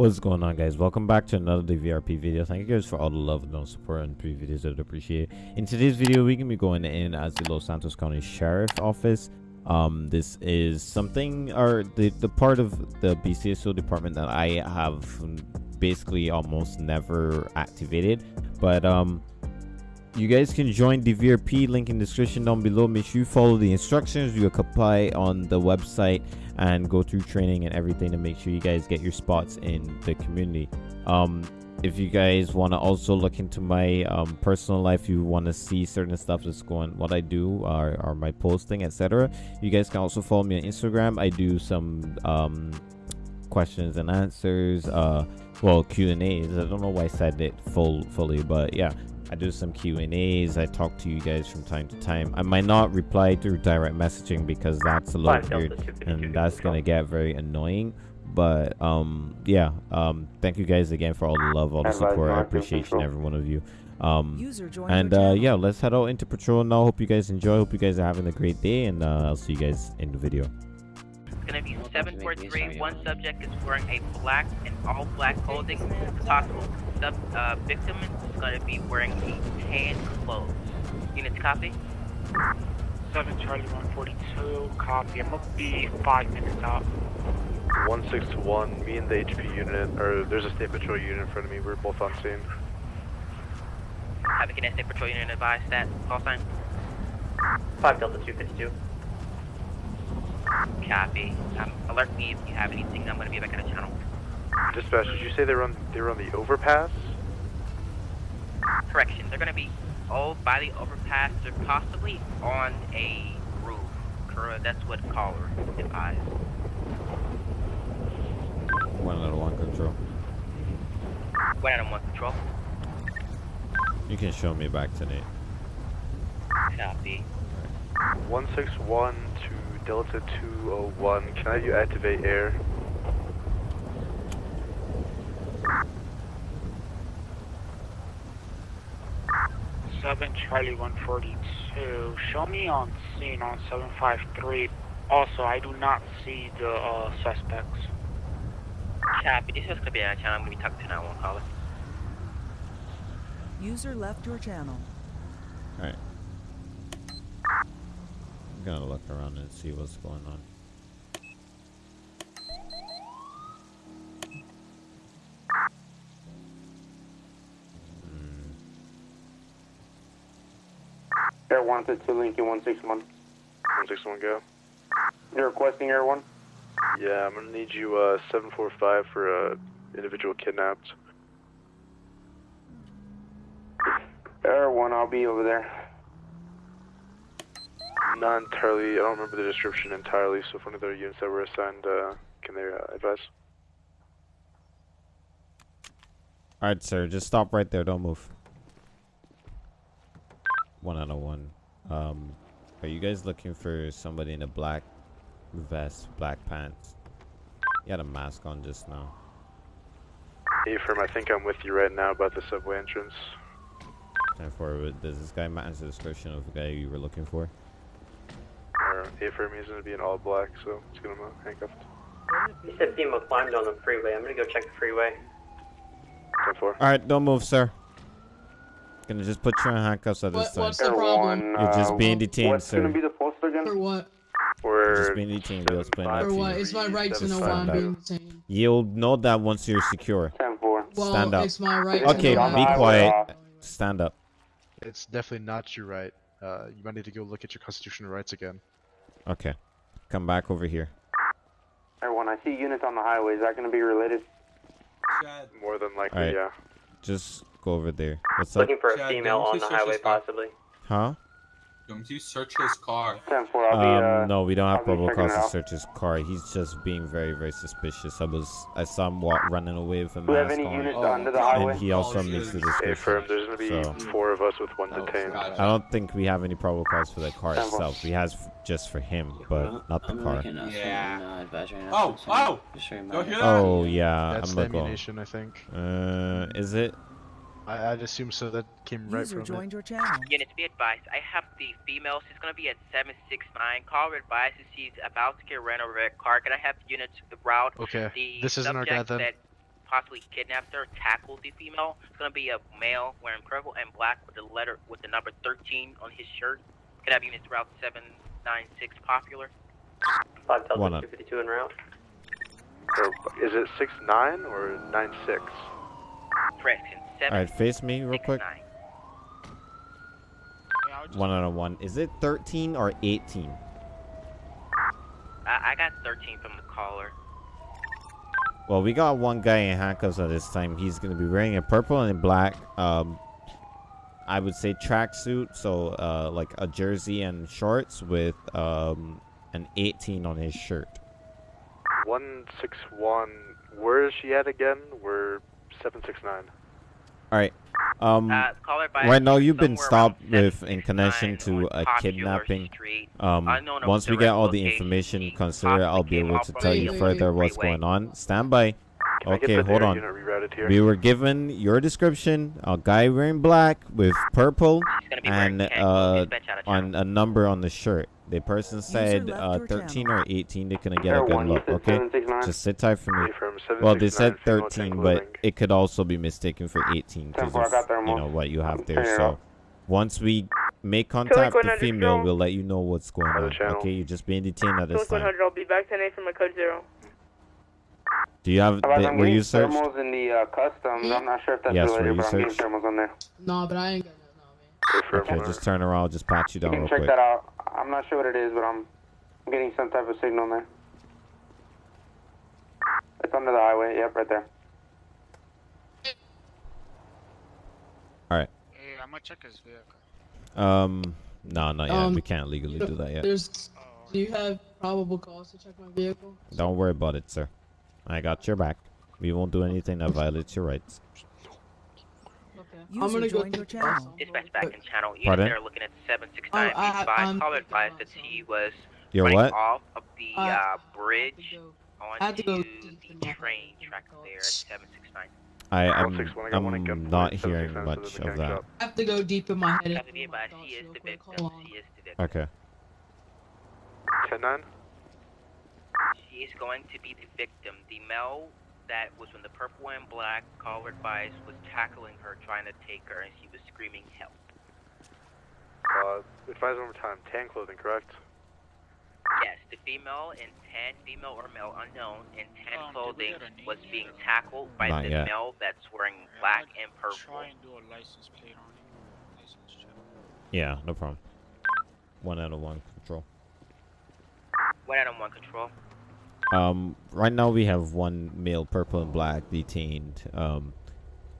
What's going on, guys? Welcome back to another DVRP video. Thank you guys for all the love and support and previous videos. I'd appreciate. In today's video, we're gonna be going in as the Los Santos County Sheriff Office. Um, this is something, or the the part of the BCSO department that I have basically almost never activated, but um, you guys can join the VRP link in description down below. Make sure you follow the instructions. You apply on the website and go through training and everything to make sure you guys get your spots in the community. Um if you guys want to also look into my um, personal life you want to see certain stuff that's going what i do or, or my posting etc you guys can also follow me on instagram. I do some um, questions and answers uh well q and a's i don't know why i said it full fully but yeah I do some Q and A's. I talk to you guys from time to time. I might not reply through direct messaging because that's a little weird and that's gonna get very annoying. But um, yeah, um, thank you guys again for all the love, all the support. I appreciate every one of you. Um, and uh, yeah, let's head out into patrol now. Hope you guys enjoy. Hope you guys are having a great day, and uh, I'll see you guys in the video. It's gonna be 743. One subject is wearing a black and all black clothing. The possible sub uh, victim is gonna be wearing a tan clothes. Units copy? 7 Charlie 142, copy. I'm gonna be five minutes out. 161, me and the HP unit, or there's a state patrol unit in front of me, we're both on scene. Have a kinetic patrol unit advise that call sign. 5 Delta 252. Copy. Um, alert me if you have anything. I'm gonna be back on the channel. Dispatch, did you say they're on, they were on the overpass? Correction. They're gonna be all by the overpass. They're possibly on a roof. That's what caller advised. One out of one control. One out of one control. You can show me back to Nate. Copy. 161 to Delta 201, can I have you activate air? Seven Charlie 142. Show me on scene on 753. Also, I do not see the uh, suspects. Copy. This is gonna be on channel. I'm gonna be talking to 911 caller. User left your channel. Alright. I'm gonna look around and see what's going on. Hmm. Air 1 to 2 Lincoln 161. 161 go. You're requesting Air 1? Yeah, I'm gonna need you, uh, 745 for, uh, individual kidnapped. Air 1, I'll be over there. Not entirely, I don't remember the description entirely, so if one of their units that were assigned, uh, can they, uh, advise? Alright, sir, just stop right there. Don't move. One out of one. Um, are you guys looking for somebody in a black vest, black pants? You had a mask on just now. Affirm, I think I'm with you right now about the subway entrance. Time for does this guy match the description of the guy you were looking for? Or Affirm, he's gonna be in all black, so let's get him uh, handcuffed. You said FEMA climbed on the freeway. I'm gonna go check the freeway. 10 4. Alright, don't move, sir. Gonna just put you in handcuffs at this What, time. what's the problem? 1, You're just being detained, What's sir. gonna be the post again? For what? We're Just being detained. We'll explain that For to you. It's my right to know why I'm five. being detained. You'll know that once you're secure. 10 4. Well, Stand up. it's my right Okay, to know on the be quiet. Stand up. It's definitely not your right. Uh, you might need to go look at your constitutional rights again. Okay. Come back over here. Everyone, I see units on the highway. Is that gonna be related? more than likely, Alright. yeah. Just go over there. What's up? Looking for a Chad, female on the highway, possibly. Huh? Don't you search his car? 10 4, I'll be, Um, uh, no, we don't have I'll probable cause to search his car. He's just being very, very suspicious. I was, I saw him walk, running away with a Do have mask any on, units Oh, under the God. and he also Oh, makes the shit. Affirm, description. there's gonna be So- four of us with one Oh, detained. gotcha. I don't think we have any probable cause for the car Ten itself. We has just for him, but not the car. Yeah. Oh, oh! Just so you Don't know. hear that? Oh yeah, That's I'm the gonna go. ammunition, I think. Uh, is it? I, I'd assume so. That came right User from it. joined your channel. Units be advised. I have the female. She's gonna be at 769. Caller advises she's about to get ran over a car. Can I have units the route Okay, the this isn't our guy subject then. that possibly kidnapped her, tackled the female. It's gonna be a male wearing purple and black with the letter with the number 13 on his shirt. Could have units route 796 popular. 5 Delta One up. 252 en route. So, is it six nine or nine six? Correction. Seven. All right, face me real six, quick. nine. One out of one. Is it 13 or 18? I, I got 13 from the caller. Well, we got one guy in handcuffs at this time. He's gonna be wearing a purple and black. Um, I would say tracksuit, so uh, like a jersey and shorts with um an 18 on his shirt. One six one. Where is she at again? We're seven six nine. All right. Um, Uh, right now you've been stopped with in connection to a kidnapping. Street. Um, once we get all the information He considered, I'll be able to tell you further what's going on. Stand by. Can I get Okay, hold on. unit rerouted here? We were given your description: a guy wearing black with purple He's gonna be wearing and uh, dispatch out of on a number on the shirt. The person said uh, 13 channel. or 18. They couldn't get a good one, look. Okay, just sit tight for me. Well, they said 13, but it could also be mistaken for 18 because 10-4, I got of you know what you have there. So once we make contact with the female, we'll let you know what's going on. Okay, you're just being detained at this time. I'll be back 10 8 from my code zero. Do you have? How about The, I'm were you searched? thermals in the uh, customs. I'm not sure if that's Yes, were related, you but I'm getting thermals on there. No, but I ain't got nothing on me. Affirm, Okay, just turn around. Just pat you You down can real check quick. that out. I'm not sure what it is, but I'm getting some type of signal there. It's under the highway. Yep, right there. All right. Hey, I'm gonna check his vehicle. Um, no, not yet. Um, we can't legally do that yet. There's. Do you have probable cause to check my vehicle? Don't worry about it, sir. I got your back. We won't do anything that violates your rights. Okay. User I'm gonna go joined your channel. Dispatch back in channel. Units Pardon? that are looking at 769 Oh, I- B5. I'm Caller advised that he was Your running what? off of the Uh, uh, I had to bridge go- onto to go the deep train head. track there at 769. I, I'm, I got one at I'm gunpoint, not hearing much of that. I have to go deep in my head. and Have to be think my advised, thoughts he is real the quick. victim. Hold on. He is the victim. Okay. 10 9? She is going to be the victim. The male that was when the purple and black, caller advised, was tackling her, trying to take her, and she was screaming help. Uh, advise one more time. Tan clothing, correct? Yes, the female in tan, female or male unknown, in tan Um, clothing get a name was being tackled by Not the yet. male that's wearing Yeah, black I'm and purple. Try and do a license plate on him. License. Yeah, no problem. One out of one control. One out of one control. Um, right now we have one male, purple and black, detained. Um,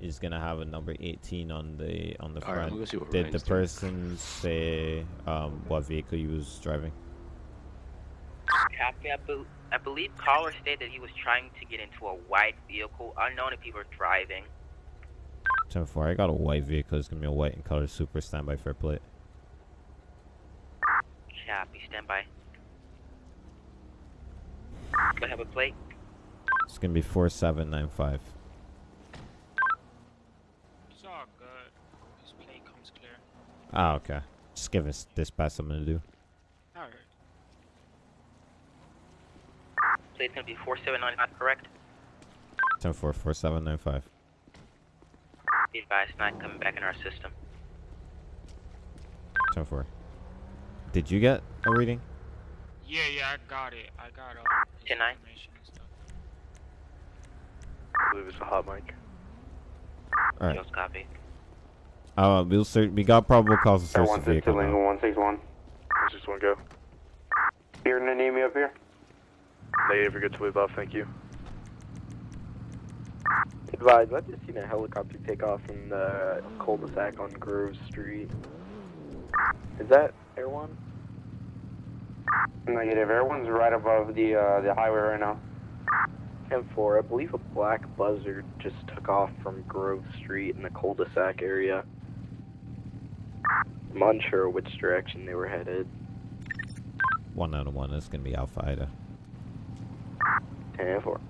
is gonna have a number 18 on the on the All right, I'm front. gonna go see what Did the Ryan's doing. person say um what vehicle he was driving? Copy. I, bel I believe caller stated that he was trying to get into a white vehicle, unknown if he were driving. 10 4. I got a white vehicle. It's gonna be a white and color super standby fair plate. Copy. Stand Do I have a plate? It's gonna be 4795. It's all good. His plate comes clear. Ah, okay. Just give us dispatch something to do. Alright. Plate's gonna be 4795, correct? 10 4 4795. Be advised, not coming back in our system. 10 4. Did you get a reading? Yeah, yeah, I got it. I got his 10 9. information and stuff. I believe it's a hot mic. Alright. Yes, copy. Uh, we'll search. We got probable cause to Air search the 162, vehicle. Lingo now. 161. 161, go. Here, need me up here? Negative, you're good to leave off, thank you. Advised, I've just seen a helicopter take off from the cul-de-sac on Grove Street. Is that Air One? Negative. Everyone's right above the uh, the highway right now. 10-4, I believe a black buzzard just took off from Grove Street in the cul-de-sac area. I'm unsure which direction they were headed. One out of one. That's gonna be Alpha Ida. 10-4.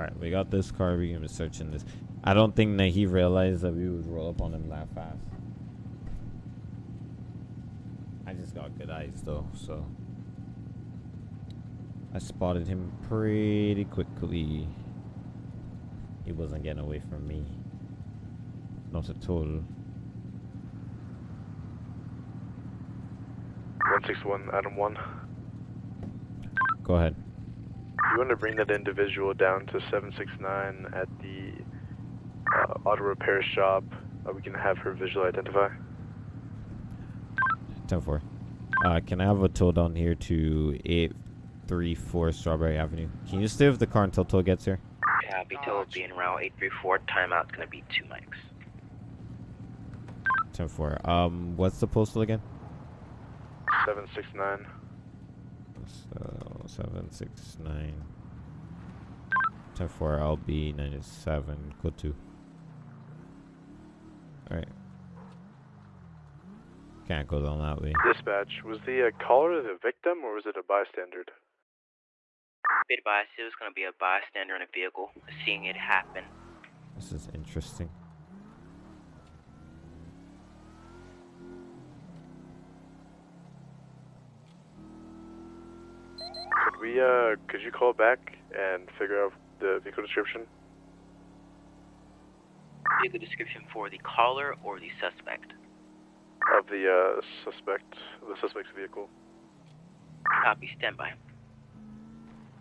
All right, we got this car. We're gonna be searching this. I don't think that he realized that we would roll up on him that fast. I just got good eyes though, so I spotted him pretty quickly. He wasn't getting away from me. Not at all. 161, Adam 1. Go ahead. You want to bring that individual down to 769 at the uh, auto repair shop. Uh, we can have her visually identify. 10 4. Uh, can I have a tow down here to 834 Strawberry Avenue? Can you stay with the car until tow gets here? Copy, tow will be in route 834. Timeout's gonna be two mics. 10 4. Um, what's the postal again? 769. So, 769. 10 4, I'll 97. Go 2. Alright. Can't go down that way. Dispatch, was the uh, caller the victim or was it a bystander? Be advised, it was gonna be a bystander in a vehicle, seeing it happen. This is interesting. Could we, uh, could you call back and figure out the vehicle description? Vehicle description for the caller or the suspect. Of the, uh, suspect, the suspect's vehicle. Copy, standby.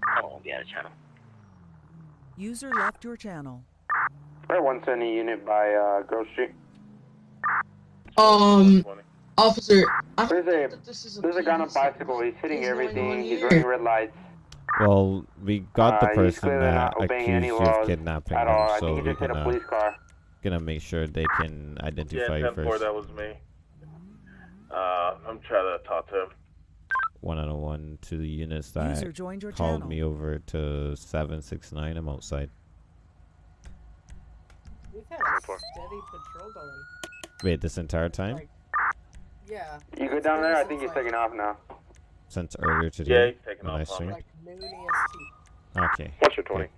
I won't be out of channel. User left your channel. Right, 170 unit by uh, Grove Street. Um, officer, I There's a this is a there's a guy on a bicycle. He's hitting What's everything. on He's running red lights. Well, we got the Uh, person that not obeying any accused you of kidnapping at them, so we're just hit a gonna, gonna make sure they can identify you first. that was me. Uh, I'm trying to talk to him. One on one to the units that User joined your called channel. me over to 769. I'm outside. We've had a steady patrol going. Wait, this entire time? Yeah. You go down there. I think he's taking off now. Since earlier Yeah, today? he's taking when I off streamed? Like. Okay. What's your 20? Okay.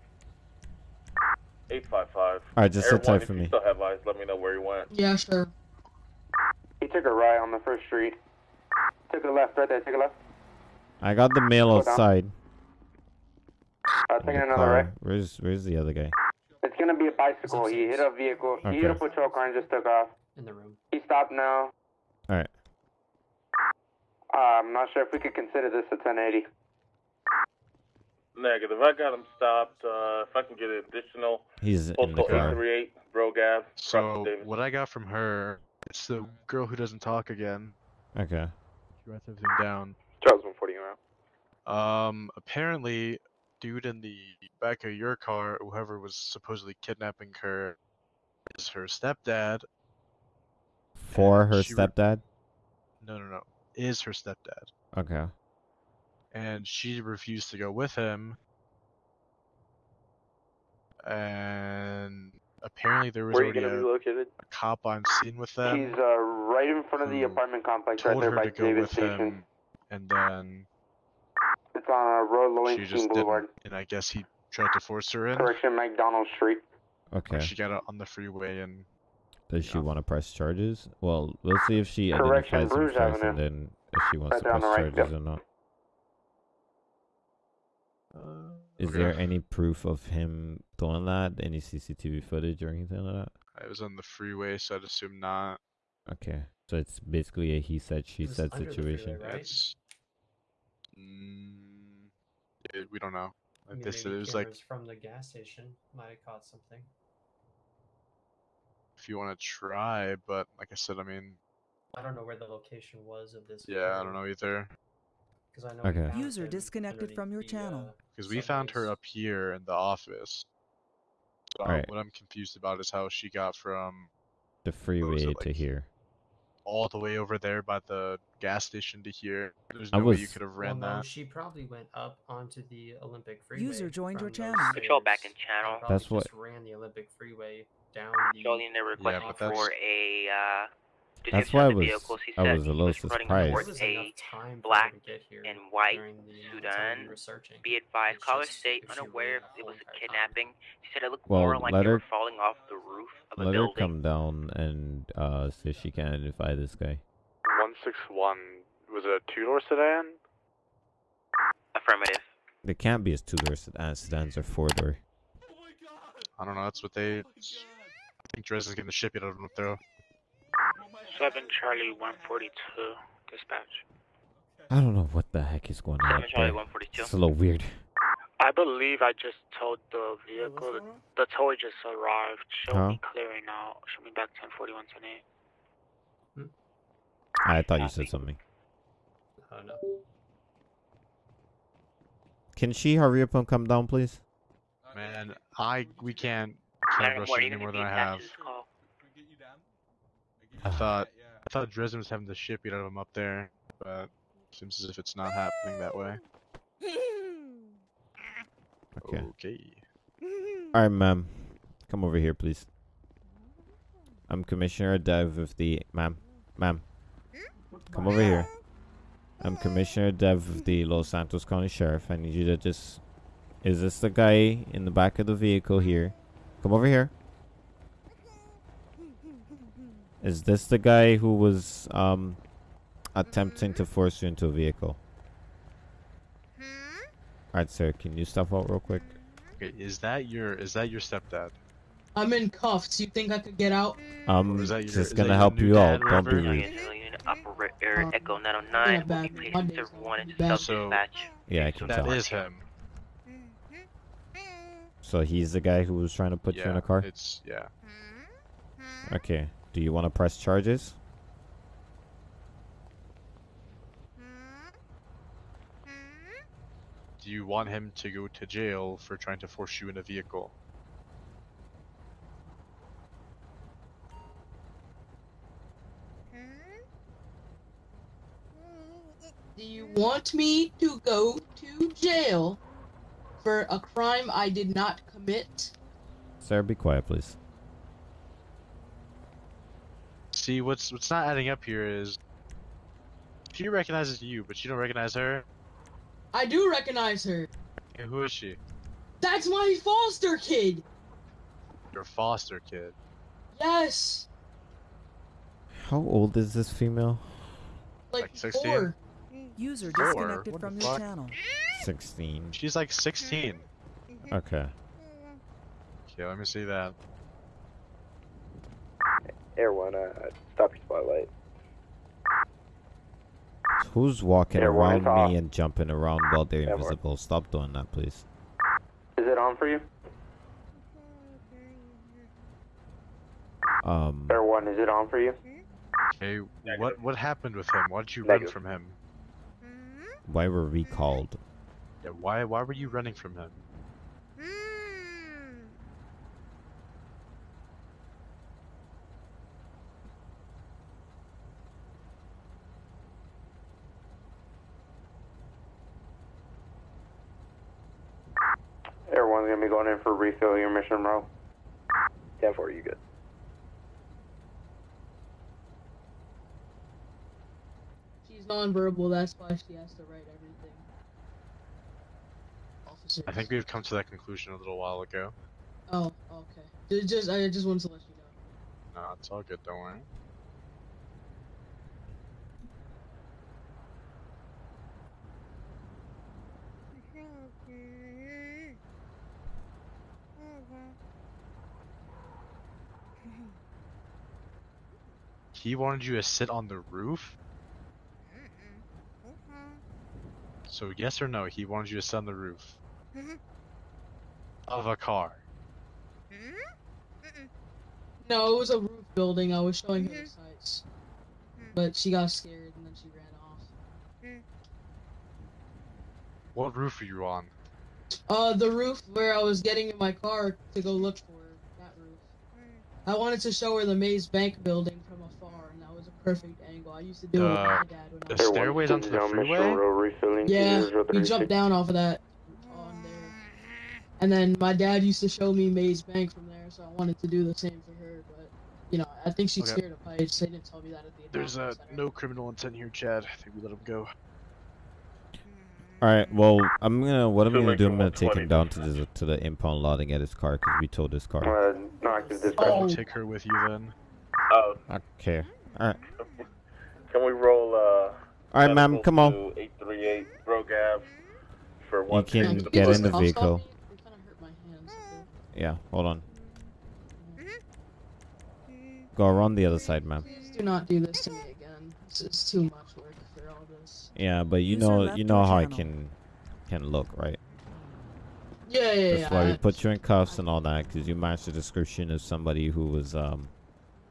855. Alright, just sit tight for me. still have eyes, let me know where he went. Yeah, sure. He took a right on the first street. Took a left right there. Take a left. I got the mail Go outside. Uh, in taking the another car. right. Where's Where's the other guy? It's gonna be a bicycle. He hit a vehicle. He hit a patrol car and just took off. In the room. He stopped now. Alright. Uh, I'm not sure if we could consider this a 1080. Negative. I got him stopped. Uh, if I can get an additional He's in the car. 838 Brouge Ave. So what I got from her, it's the girl who doesn't talk again. Okay. She writes everything down. Charles 140 around. Um, apparently, dude in the back of your car, whoever was supposedly kidnapping her, is her stepdad. For her she re- stepdad? No, no, no, is her stepdad, Okay. and she refused to go with him. And apparently, there was Where already a, a cop on scene with them. He's uh, right in front of the apartment complex, right told there her by to go Davis with Station. him, and then It's on a Road she Lowenstein just Boulevard. didn't. And I guess he tried to force her in. Correction, McDonald Street. Okay. She got out on the freeway and Does she want to press charges? Well, we'll see if she Correction, identifies him Bruce first, and then if she wants Right to press right, charges yep. or not. Uh, Is okay. there any proof of him doing that? Any CCTV footage or anything like that? I was on the freeway, so I'd assume not. Okay, so it's basically a he said she This said situation. freeway, right? It's. Mm, yeah, we don't know. I mean, They maybe it was like from the gas station might have caught something. If you want to try, but like I said, I mean, I don't know where the location was of this. yeah, I don't know either. Because I know Okay. User disconnected from your the, channel. uh, Because we found her up here in the office. So Alright. what I'm confused about is how she got from The freeway to like- here. all the way over there by the gas station to here. There's I no way you could have Well, ran no, that. she probably went up onto the Olympic Freeway. User joined your channel. those Patrol back in channel. and probably That's what- ran the Olympic Freeway down the. Showing the request but that's- for a uh, That's why I was vehicle. I was a little running surprised. There towards was a time black her to get here and white during the amount of time we sedan. Be advised, It's caller state unaware ran if it was a kidnapping. She said it looked Well, more like they were her- falling off the roof of a Let her come down and uh see if she can identify this guy. 161, Was it a two-door sedan? Affirmative. They can't be a two-door sedan. sedans or four-door. I don't know. That's what they. I think Drez is getting the shit out of them up there. 7 Charlie 142, dispatch. I don't know what the heck is going on. Seven Charlie there. 142. It's a little weird. I believe I just towed the vehicle. The, the tow just arrived. Show Huh? me clearing out. Show me back 1041, 10 I thought you said something. Oh no. Can she hurry up and come down, please? Man, I we can't can't Madam rush Ward, it even any more than I have. I uh, thought I thought Dresden was having the shit beat out of him up there, but seems as if it's not happening that way. Okay. Okay. All right, ma'am. Come over here, please. I'm Commissioner Dev of the... Ma'am. Ma'am. Come over here. I'm Commissioner Dev of the Los Santos County Sheriff. I need you to just... Is this the guy in the back of the vehicle here? Come over here. Is this the guy who was um attempting to force you into a vehicle? Alright, sir. Can you step out real quick? Okay, is that your is that your stepdad? I'm in cuffs. You think I could get out? Um, is that your- just is gonna your help you dad, out. Don't be rude. Unit Operator Echo 909 will be bad- placed my in days server 1 into bad. self-dispatch. Yeah, I can That tell. is him. So he's the guy who was trying to put you in a car? It's yeah. Hmm? Hmm? Okay. Do you want to press charges? Hmm? Do you want him to go to jail for trying to force you in a vehicle? Do you want me to go to jail for a crime I did not commit? Sir, be quiet, please. See, what's what's not adding up here is she recognizes you, but you don't recognize her. I do recognize her. Okay, who is she? That's my foster kid. Your foster kid. Yes. How old is this female? Like, Like 16? four. User disconnected What the from your fuck? channel. 16. She's like 16. Okay. Okay, let me see that. Air one, uh, stop your spotlight. Who's walking Yeah, one around is off. me and jumping around while they're Yeah, one. invisible? Stop doing that, please. Is it on for you? Um, Air one, is it on for you? Okay, what what happened with him? Why did you Negative. run from him? Why were we called? Yeah, why why were you running from him? Air one's gonna be going in for refill your mission bro. 10 4, you good. Nonverbal. That's why she has to write everything. Officer. I think we've come to that conclusion a little while ago. Oh, okay. Ju- Just, I just wanted to let you know. No, it's all good, don't worry. He wanted you to sit on the roof? So yes or no, he wanted you to sit on the roof of a car. No, it was a roof building. I was showing her the sights, but she got scared and then she ran off. What roof are you on? Uh, the roof where I was getting in my car to go look for her. That roof. I wanted to show her the Maze Bank building from afar, and that was a perfect. I used to do it with Uh, my dad when the I Air was. stairways onto the down mission freeway? row refilling Yeah, we jumped down off of that on there. And then my dad used to show me Maze Bank from there, so I wanted to do the same for her. But you know, I think she's Okay. scared of heights. They didn't tell me that at the. There's uh, no criminal intent here, Chad. I think we let him go. All right. Well, I'm gonna. What I'm So gonna do? I'm gonna take him down to the to the impound lot and get his car because we towed his car. Uh, no active dispatch. Oh. Take her with you then. Oh, Okay. All right. Can we roll uh All right, ma'am, come on. 838 Brouge Ave for You one can ticket. get in the vehicle. me? They kinda hurt my hands. Yeah, hold on. Go around the other side, ma'am. Please do not do this to me again. This is too much work for all this. Yeah, but you User know, you know how I can can look, right? Yeah, yeah, That's yeah. why we put you in cuffs and all that, because you match the description of somebody who was um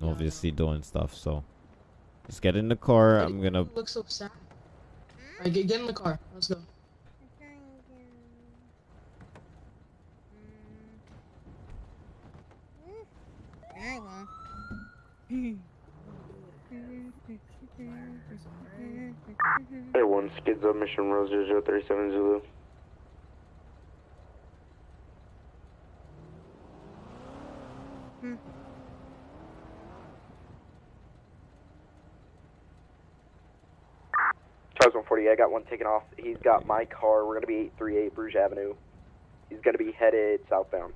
obviously doing stuff. So just get in the car. I'm gonna. Look so sad. Alright, get, get in the car. Let's go. Air 1, skids up Mission Rose 0037 Zulu. Charles 140, I got one taken off. He's got my car. We're going to be 838 Brouge Avenue. He's going to be headed southbound.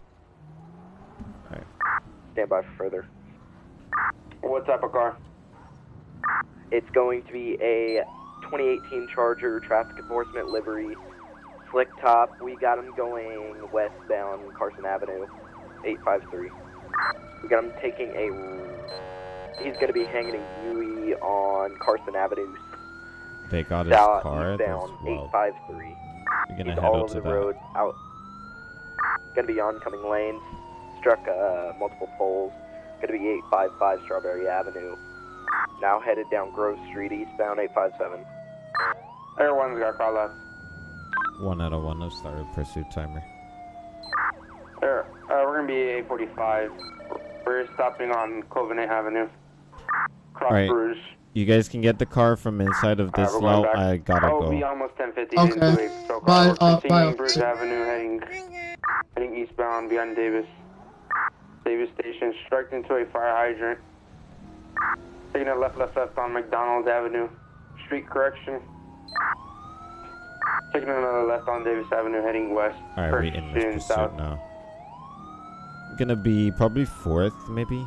Alright. Stand by for further. What type of car? It's going to be a 2018 Charger traffic enforcement livery, slick top. We got him going westbound Carson Avenue, 853. We got him taking a. He's going to be hanging a Yui on Carson Avenue, They got his south car. That's eastbound, wild. 853. You're gonna He's head all out over to the that. road, out. Gonna be oncoming lanes. Struck uh, multiple poles. Gonna be 855 Strawberry Avenue. Now headed down Grove Street, eastbound 857. Air 1's got car left. One out of one. Let's start a pursuit timer. Air, uh, we're gonna be 845. We're stopping on Covenant Avenue. Cross All right. Brouge. You guys can get the car from inside of this we're lot. I gotta oh, go. almost 1050 Okay. into a patrol car. Bye, uh, continuing bye, Brouge officer. Avenue, heading heading eastbound beyond Davis. Davis Station, struck into a fire hydrant. Taking a left, left, left on McDonald's Avenue. Street correction. Taking another left on Davis Avenue, heading west. All right, we in this Pursuing pursuit south. now. Gonna be probably fourth, maybe.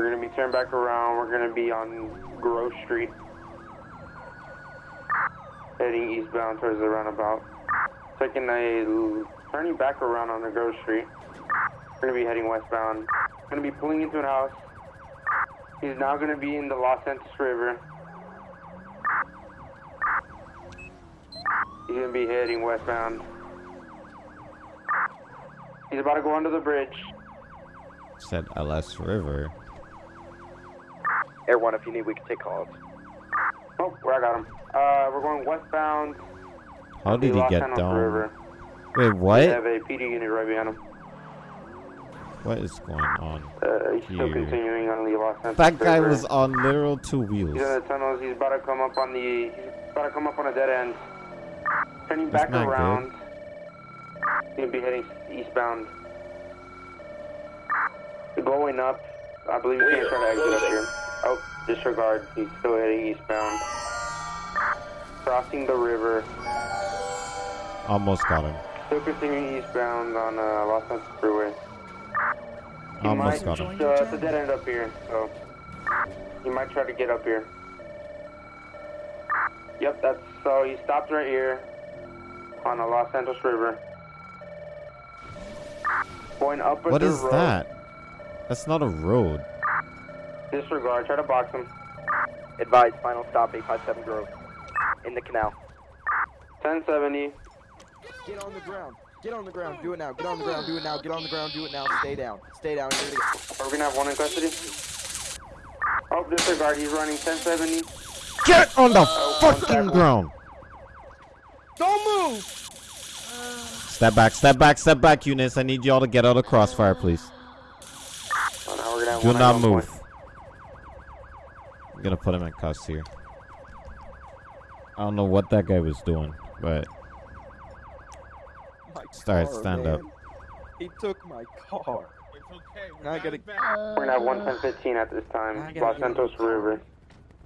We're gonna be turned back around. We're gonna be on Grove Street. Heading eastbound towards the roundabout. Taking a turning back around on the Grove Street. We're gonna be heading westbound. Gonna be pulling into an house. He's now gonna be in the Los Santos River. He's gonna be heading westbound. He's about to go under the bridge. Said LS River. Air 1, if you need, we can take calls. Oh, where I got him. Uh, we're going westbound. How did he get Santos down? River. Wait, We what? have a PD unit right behind him. What is going on? Uh, he's still continuing on the Los Santos That guy River. was on literal two wheels. He's in the tunnels. He's about to come up on the. He's about to come up on a dead end. Turning That's back not good. around. He's gonna be heading eastbound. Going up. I believe he's gonna try to exit up here. Oh, disregard. He's still heading eastbound. Crossing the river. Almost got him. Still continuing eastbound on uh, Los Angeles Freeway. He Almost might, got him. Uh, it's a dead end up here, so he might try to get up here. Yep, that's so he stopped right here on the Los Angeles River. Going up What is road. that? That's not a road. Disregard. Try to box him. Advise, final stop 857 Grove. In the canal. 1070. Get on the ground. Get on the ground. Do it now. Get on the ground. Do it now. Get on the ground. Do it now. Stay down. Stay down. Give it a- Are we gonna have one in custody? Oh, disregard. He's running 1070. Get on the Oh, one fucking ground. Don't move. Step back, step back, step back, Eunice. I need y'all to get out of crossfire, please. Oh, now we're gonna have Do one not at move. point. I'm gonna put him in cuffs here. I don't know what that guy was doing, but My Start, car, stand up. He took my car. Now I gotta. We're gonna have one 1015 at this time. Los Santos River.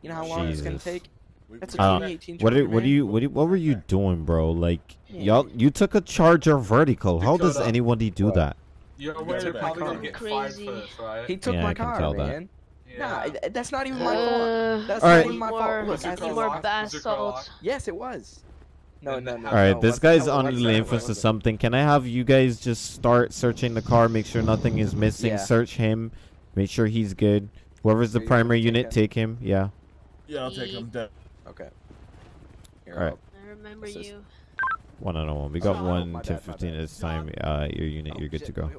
You know how long it's gonna take? That's a uh, I don't- 2018 what Charger, are, what do you what do you, what were you doing, bro? Like y'all you took a Charger vertical. How does Dakota. anybody do that? You're He aware took you're my probably gonna car. get fired for right? He took Yeah, my I can car, tell that. Man. Nah, that's not even my Uh, fault. That's All not right. even my fault. Look, Was your I car more basalt. Yes, it was. No, no, no. All right, no, this guy's no, on the that? lane for something. Can I have you guys just start searching the car, make sure nothing is missing, Yeah. search him, make sure he's good. Whoever's the primary gonna unit, take him. Yeah. Yeah, I'll take him down. Okay. Here, All right. I remember Assist. you. One on one. We got Oh, one my to bad, 15 bad. this time. Uh, your unit, Oh, you're good shit, to go.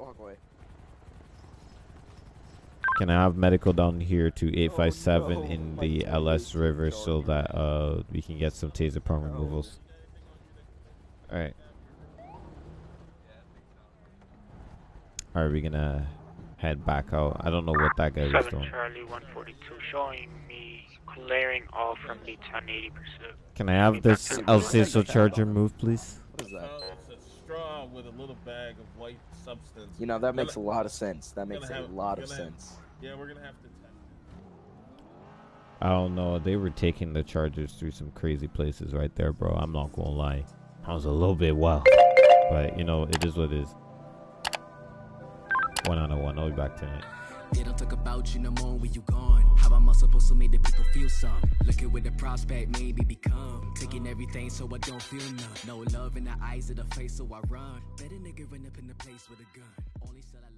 Wait, walk away. Can I have medical down here to 857 no, in the God, LS River so that uh we can get some taser prone removals. All right. All right, we're gonna head back out. I don't know what that guy was doing. Charlie 142 showing me clearing all from the 1080 pursuit. Can I have this Alceso Charger move, please? What is that? Uh, it's a straw with a little bag of white substance. You know, that makes a lot of sense. That makes a lot of gonna- sense. Yeah, we're gonna have to test. I don't know. They were taking the Chargers through some crazy places right there, bro. I'm not gonna lie. I was a little bit wild, but you know it is what it is. One on one. I'll be back tonight. They don't talk about you no more when you gone. How am I supposed to make the people feel some? Looking with the prospect, maybe become. Taking everything so I don't feel none. No love in the eyes of the face, so I run. Better nigga run up in the place with a gun. Only said I